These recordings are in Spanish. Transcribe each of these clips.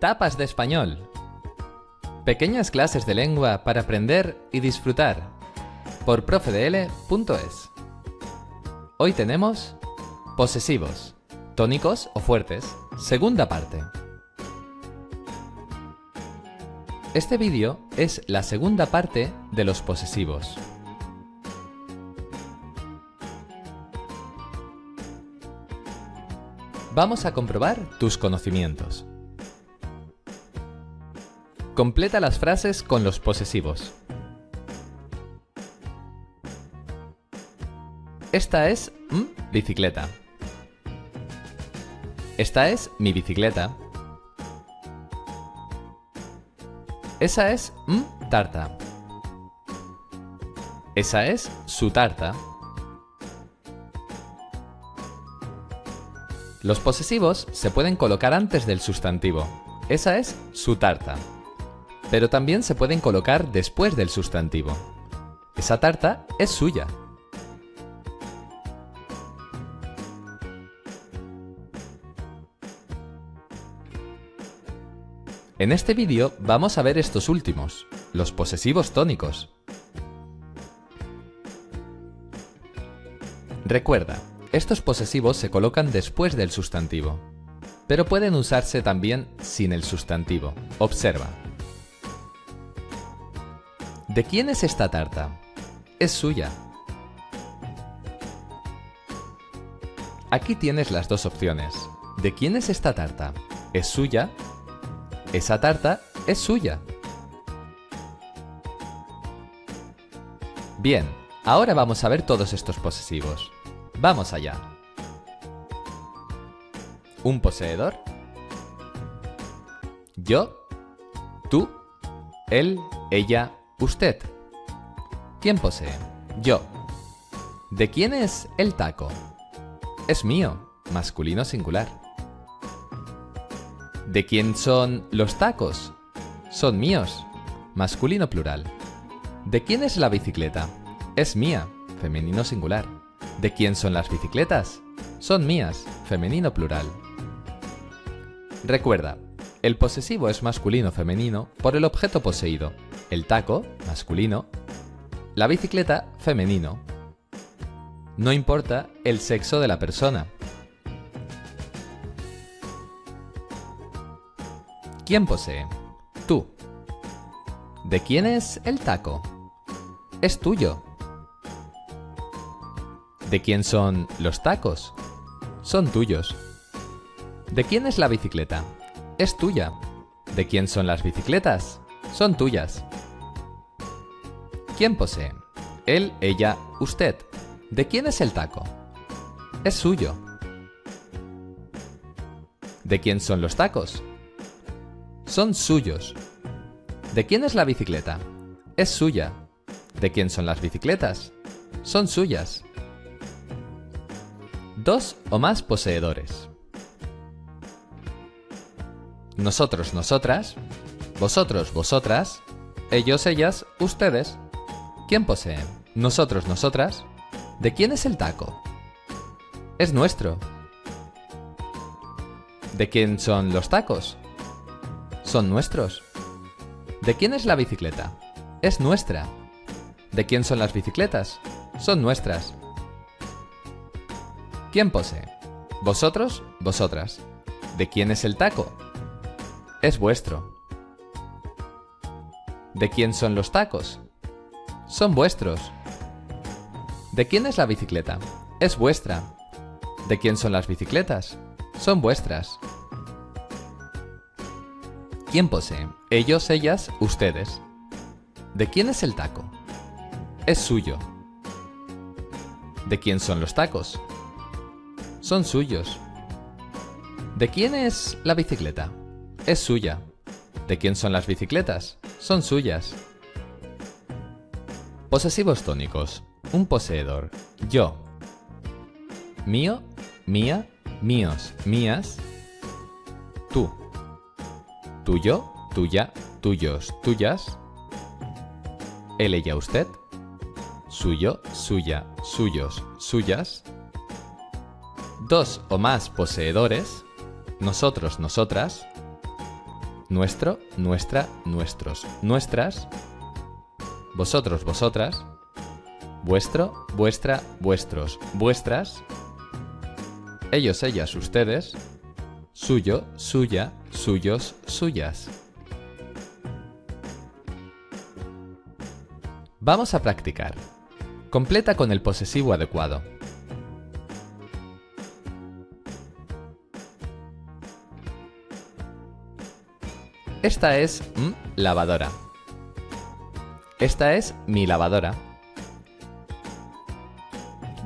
Tapas de español. Pequeñas clases de lengua para aprender y disfrutar. Por profedl.es. Hoy tenemos posesivos, tónicos o fuertes, segunda parte. Este vídeo es la segunda parte de los posesivos. Vamos a comprobar tus conocimientos. Completa las frases con los posesivos. Esta es m bicicleta. Esta es mi bicicleta. Esa es m tarta. Esa es su tarta. Los posesivos se pueden colocar antes del sustantivo. Esa es su tarta. Pero también se pueden colocar después del sustantivo. Esa tarta es suya. En este vídeo vamos a ver estos últimos, los posesivos tónicos. Recuerda, estos posesivos se colocan después del sustantivo, pero pueden usarse también sin el sustantivo. Observa. ¿De quién es esta tarta? Es suya. Aquí tienes las dos opciones. ¿De quién es esta tarta? ¿Es suya? Esa tarta es suya. Bien, ahora vamos a ver todos estos posesivos. Vamos allá. Un poseedor. Yo. Tú. Él. Ella. Usted. ¿Quién posee? Yo. ¿De quién es el taco? Es mío. Masculino singular. ¿De quién son los tacos? Son míos. Masculino plural. ¿De quién es la bicicleta? Es mía. Femenino singular. ¿De quién son las bicicletas? Son mías. Femenino plural. Recuerda, el posesivo es masculino femenino por el objeto poseído. El taco, masculino. La bicicleta, femenino. No importa el sexo de la persona. ¿Quién posee? Tú. ¿De quién es el taco? Es tuyo. ¿De quién son los tacos? Son tuyos. ¿De quién es la bicicleta? Es tuya. ¿De quién son las bicicletas? Son tuyas. ¿Quién posee? Él, ella, usted. ¿De quién es el taco? Es suyo. ¿De quién son los tacos? Son suyos. ¿De quién es la bicicleta? Es suya. ¿De quién son las bicicletas? Son suyas. Dos o más poseedores. Nosotros, nosotras. Vosotros, vosotras. Ellos, ellas, ustedes. ¿Quién posee? Nosotros, nosotras. ¿De quién es el taco? Es nuestro. ¿De quién son los tacos? Son nuestros. ¿De quién es la bicicleta? Es nuestra. ¿De quién son las bicicletas? Son nuestras. ¿Quién posee? Vosotros, vosotras. ¿De quién es el taco? Es vuestro. ¿De quién son los tacos? Son vuestros. ¿De quién es la bicicleta? Es vuestra. ¿De quién son las bicicletas? Son vuestras. ¿Quién posee? Ellos, ellas, ustedes. ¿De quién es el taco? Es suyo. ¿De quién son los tacos? Son suyos. ¿De quién es la bicicleta? Es suya. ¿De quién son las bicicletas? Son suyas. Posesivos tónicos. Un poseedor. Yo. Mío, mía, míos, mías. Tú. Tuyo, tuya, tuyos, tuyas. Él, ella, usted. Suyo, suya, suyos, suyas. Dos o más poseedores. Nosotros, nosotras. Nuestro, nuestra, nuestros, nuestras, vosotros, vosotras, vuestro, vuestra, vuestros, vuestras, ellos, ellas, ustedes, suyo, suya, suyos, suyas. Vamos a practicar. Completa con el posesivo adecuado. Esta es lavadora. Esta es mi lavadora.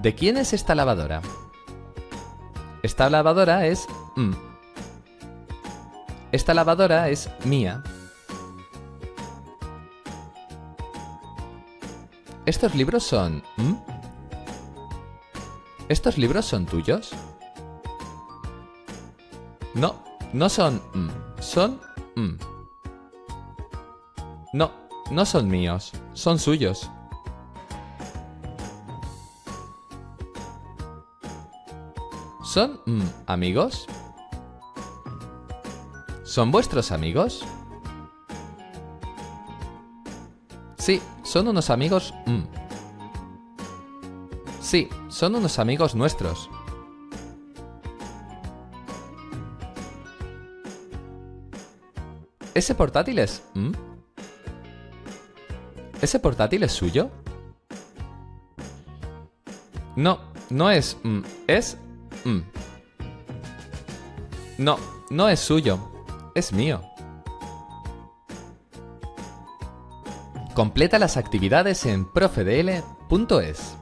¿De quién es esta lavadora? Esta lavadora es mm. Esta lavadora es mía. ¿Estos libros son... mm? ¿Estos libros son tuyos? No, no son... mm, son... mm. No, no son míos, son suyos. ¿Son mm, amigos? ¿Son vuestros amigos? Sí, son unos amigos... mm. Sí, son unos amigos nuestros. ¿Ese portátil es... mm? ¿Ese portátil es suyo? No, no es... mm, es... mm. No, no es suyo. Es mío. Completa las actividades en profedl.es.